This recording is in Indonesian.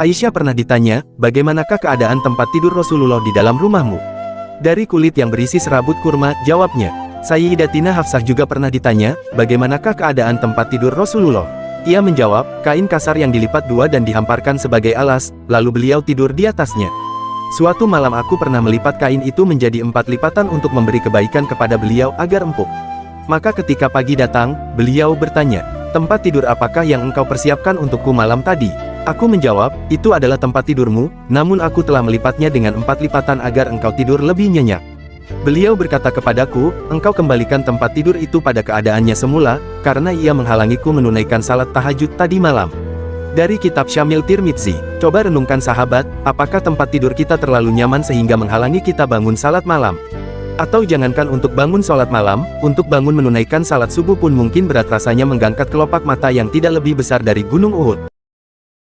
Aisyah pernah ditanya, bagaimanakah keadaan tempat tidur Rasulullah di dalam rumahmu? Dari kulit yang berisi serabut kurma, jawabnya. Sayyidatina Hafsah juga pernah ditanya, bagaimanakah keadaan tempat tidur Rasulullah? Ia menjawab, kain kasar yang dilipat dua dan dihamparkan sebagai alas, lalu beliau tidur di atasnya. Suatu malam aku pernah melipat kain itu menjadi empat lipatan untuk memberi kebaikan kepada beliau agar empuk. Maka ketika pagi datang, beliau bertanya, tempat tidur apakah yang engkau persiapkan untukku malam tadi? Aku menjawab, itu adalah tempat tidurmu, namun aku telah melipatnya dengan empat lipatan agar engkau tidur lebih nyenyak. Beliau berkata kepadaku, engkau kembalikan tempat tidur itu pada keadaannya semula, karena ia menghalangiku menunaikan salat tahajud tadi malam. Dari kitab Syamil Tirmidzi, coba renungkan sahabat, apakah tempat tidur kita terlalu nyaman sehingga menghalangi kita bangun salat malam? Atau jangankan untuk bangun sholat malam, untuk bangun menunaikan salat subuh pun mungkin berat rasanya menggangkat kelopak mata yang tidak lebih besar dari gunung Uhud.